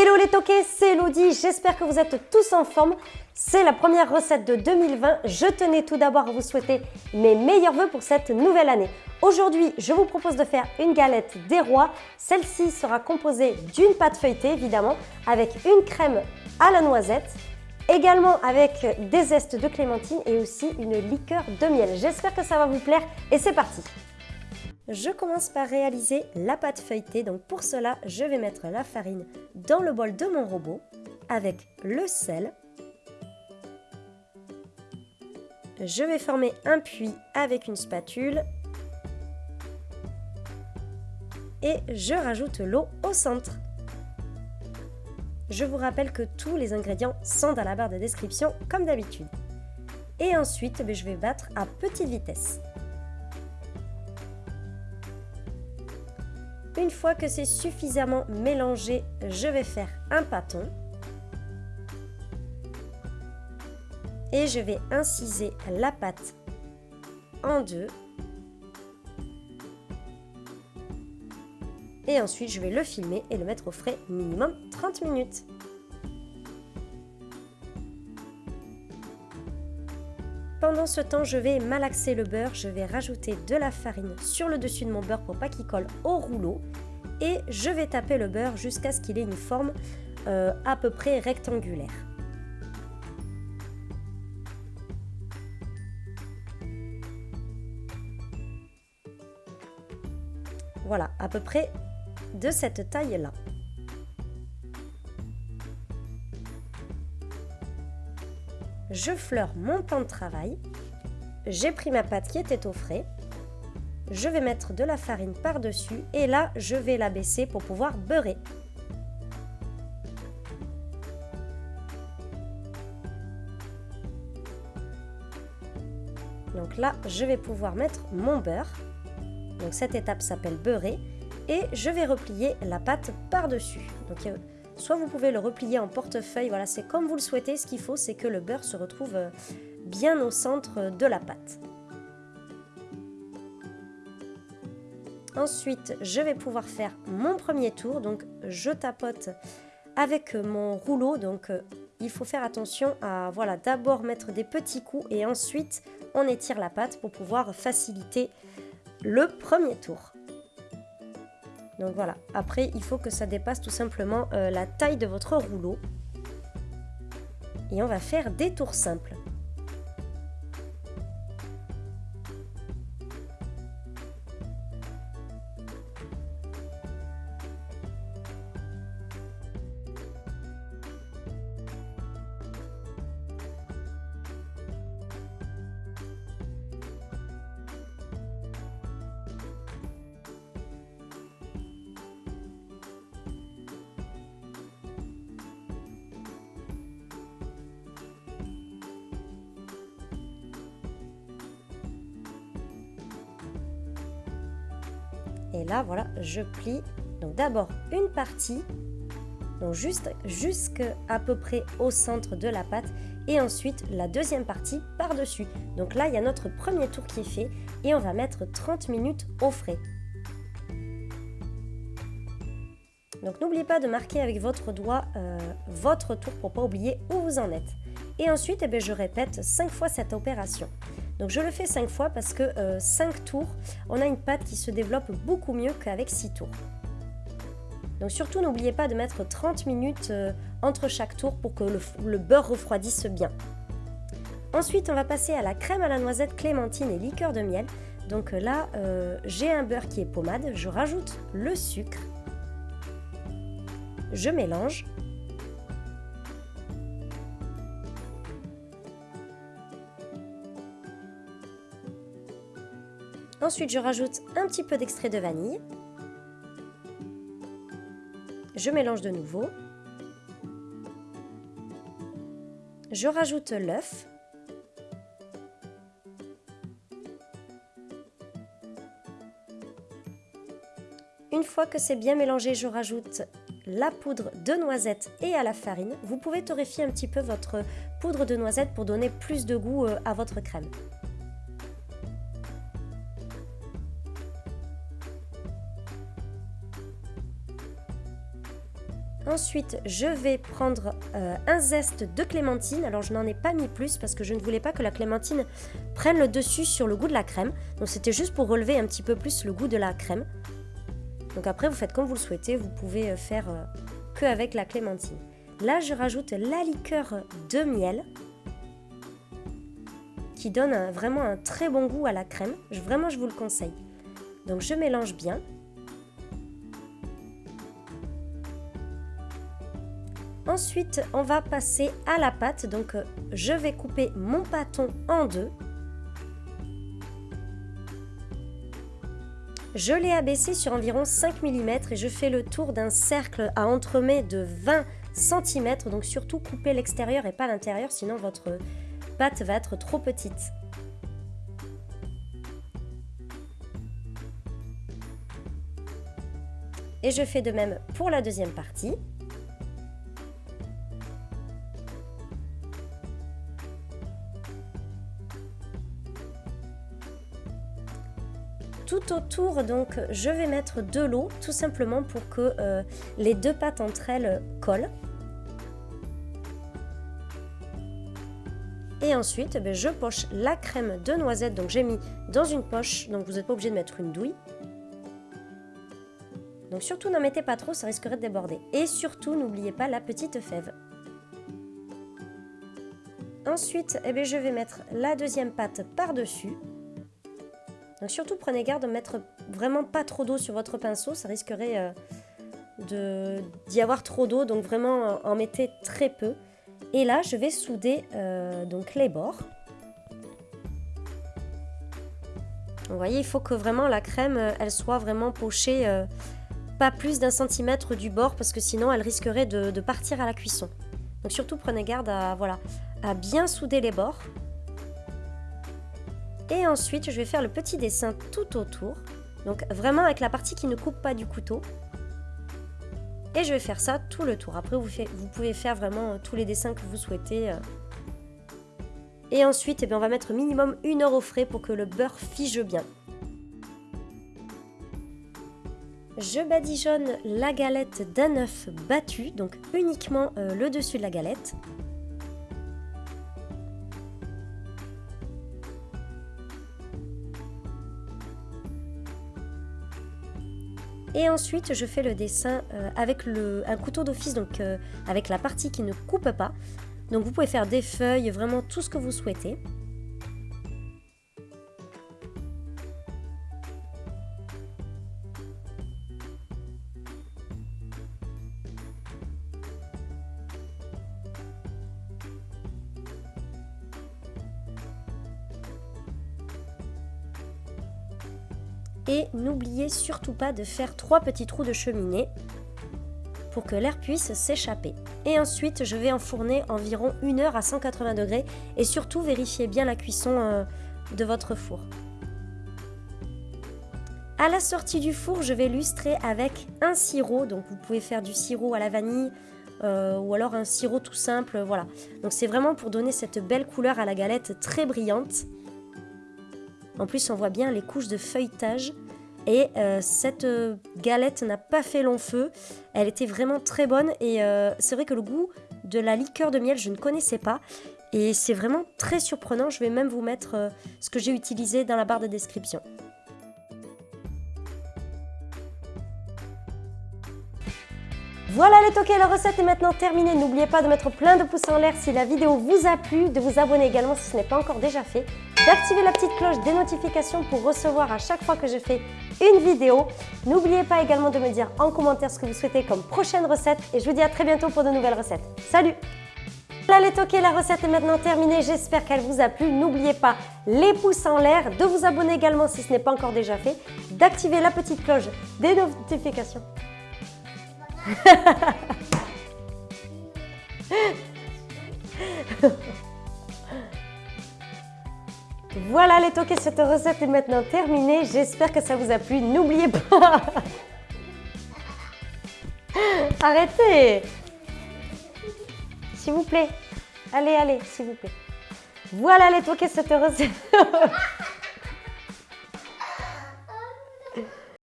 Hello les toqués, c'est Elodie, j'espère que vous êtes tous en forme. C'est la première recette de 2020. Je tenais tout d'abord à vous souhaiter mes meilleurs voeux pour cette nouvelle année. Aujourd'hui, je vous propose de faire une galette des rois. Celle-ci sera composée d'une pâte feuilletée évidemment, avec une crème à la noisette, également avec des zestes de clémentine et aussi une liqueur de miel. J'espère que ça va vous plaire et c'est parti je commence par réaliser la pâte feuilletée. Donc pour cela, je vais mettre la farine dans le bol de mon robot avec le sel. Je vais former un puits avec une spatule. Et je rajoute l'eau au centre. Je vous rappelle que tous les ingrédients sont dans la barre de description comme d'habitude. Et ensuite, ben, je vais battre à petite vitesse. Une fois que c'est suffisamment mélangé, je vais faire un pâton. Et je vais inciser la pâte en deux. Et ensuite, je vais le filmer et le mettre au frais minimum 30 minutes. Pendant ce temps, je vais malaxer le beurre. Je vais rajouter de la farine sur le dessus de mon beurre pour pas qu'il colle au rouleau. Et je vais taper le beurre jusqu'à ce qu'il ait une forme euh, à peu près rectangulaire. Voilà, à peu près de cette taille-là. Je fleure mon pan de travail, j'ai pris ma pâte qui était au frais, je vais mettre de la farine par-dessus et là je vais la baisser pour pouvoir beurrer. Donc là, je vais pouvoir mettre mon beurre. Donc cette étape s'appelle beurrer. Et je vais replier la pâte par-dessus. Donc Soit vous pouvez le replier en portefeuille, voilà, c'est comme vous le souhaitez. Ce qu'il faut, c'est que le beurre se retrouve euh, bien au centre de la pâte. Ensuite, je vais pouvoir faire mon premier tour. Donc, je tapote avec mon rouleau. Donc, euh, il faut faire attention à voilà, d'abord mettre des petits coups et ensuite on étire la pâte pour pouvoir faciliter le premier tour. Donc voilà, après il faut que ça dépasse tout simplement euh, la taille de votre rouleau. Et on va faire des tours simples. Et là, voilà, je plie. Donc d'abord une partie, donc juste jusqu'à peu près au centre de la pâte. Et ensuite la deuxième partie par-dessus. Donc là, il y a notre premier tour qui est fait. Et on va mettre 30 minutes au frais. Donc n'oubliez pas de marquer avec votre doigt euh, votre tour pour pas oublier où vous en êtes. Et ensuite, eh bien, je répète 5 fois cette opération. Donc je le fais 5 fois parce que 5 euh, tours, on a une pâte qui se développe beaucoup mieux qu'avec 6 tours. Donc surtout n'oubliez pas de mettre 30 minutes euh, entre chaque tour pour que le, beurre refroidisse bien. Ensuite on va passer à la crème à la noisette, clémentine et liqueur de miel. Donc euh, là j'ai un beurre qui est pommade, je rajoute le sucre, je mélange Ensuite, je rajoute un petit peu d'extrait de vanille. Je mélange de nouveau. Je rajoute l'œuf. Une fois que c'est bien mélangé, je rajoute la poudre de noisette et à la farine. Vous pouvez torréfier un petit peu votre poudre de noisette pour donner plus de goût euh, à votre crème. Ensuite, je vais prendre euh, un zeste de clémentine. Alors, je n'en ai pas mis plus parce que je ne voulais pas que la clémentine prenne le dessus sur le goût de la crème. Donc, c'était juste pour relever un petit peu plus le goût de la crème. Donc après, vous faites comme vous le souhaitez. Vous pouvez euh, faire euh, que avec la clémentine. Là, je rajoute la liqueur de miel qui donne vraiment un très bon goût à la crème. vraiment, je vous le conseille. Donc, je mélange bien. Ensuite, on va passer à la pâte. Donc, euh, je vais couper mon pâton en deux. Je l'ai abaissé sur environ 5 mm et je fais le tour d'un cercle à entremets de 20 cm. Donc surtout coupez l'extérieur et pas l'intérieur, sinon votre pâte va être trop petite. Et je fais de même pour la deuxième partie. Autour, donc, je vais mettre de l'eau, tout simplement pour que euh, les deux pâtes entre elles collent. Et ensuite, ben, je poche la crème de noisette, donc j'ai mis dans une poche, donc vous n'êtes pas obligé de mettre une douille. Donc surtout n'en mettez pas trop, ça risquerait de déborder. Et surtout, n'oubliez pas la petite fève. Ensuite, eh je vais mettre la deuxième pâte par-dessus. Donc surtout prenez garde de mettre vraiment pas trop d'eau sur votre pinceau, ça risquerait euh, d'y avoir trop d'eau, donc vraiment en mettez très peu. Et là je vais souder euh, donc les bords. Vous voyez, il faut que vraiment la crème, euh, elle soit vraiment pochée pas plus d'un centimètre du bord parce que sinon elle risquerait de, partir à la cuisson. Donc surtout prenez garde voilà, à bien souder les bords. Et ensuite, je vais faire le petit dessin tout autour. Donc vraiment avec la partie qui ne coupe pas du couteau. Et je vais faire ça tout le tour. Après, vous, pouvez faire vraiment euh, tous les dessins que vous souhaitez. Euh. Et ensuite, eh on va mettre minimum une heure au frais pour que le beurre fige bien. Je badigeonne la galette d'un œuf battu, donc uniquement euh, le dessus de la galette. Et ensuite, je fais le dessin euh, avec un couteau d'office, donc euh, avec la partie qui ne coupe pas. Donc vous pouvez faire des feuilles, vraiment tout ce que vous souhaitez. Et n'oubliez surtout pas de faire trois petits trous de cheminée pour que l'air puisse s'échapper. Et ensuite, je vais enfourner environ une heure à 180 degrés et surtout vérifiez bien la cuisson euh, de votre four. À la sortie du four, je vais lustrer avec un sirop. Donc vous pouvez faire du sirop à la vanille euh, ou alors un sirop tout simple. Voilà. Donc c'est vraiment pour donner cette belle couleur à la galette très brillante. En plus, on voit bien les couches de feuilletage. Et euh, cette euh, galette n'a pas fait long feu. Elle était vraiment très bonne. Et euh, c'est vrai que le goût de la liqueur de miel, je ne connaissais pas. Et c'est vraiment très surprenant. Je vais même vous mettre ce que j'ai utilisé dans la barre de description. Voilà les toqués, la recette est maintenant terminée. N'oubliez pas de mettre plein de pouces en l'air si la vidéo vous a plu, de vous abonner également si ce n'est pas encore déjà fait, d'activer la petite cloche des notifications pour recevoir à chaque fois que je fais une vidéo. N'oubliez pas également de me dire en commentaire ce que vous souhaitez comme prochaine recette et je vous dis à très bientôt pour de nouvelles recettes. Salut voilà les toqués, la recette est maintenant terminée. J'espère qu'elle vous a plu. N'oubliez pas les pouces en l'air, de vous abonner également si ce n'est pas encore déjà fait, d'activer la petite cloche des notifications. voilà les toqués, cette recette est maintenant terminée. J'espère que ça vous a plu. N'oubliez pas... Arrêtez S'il vous plaît. Allez, allez, s'il vous plaît. Voilà les toqués, cette recette...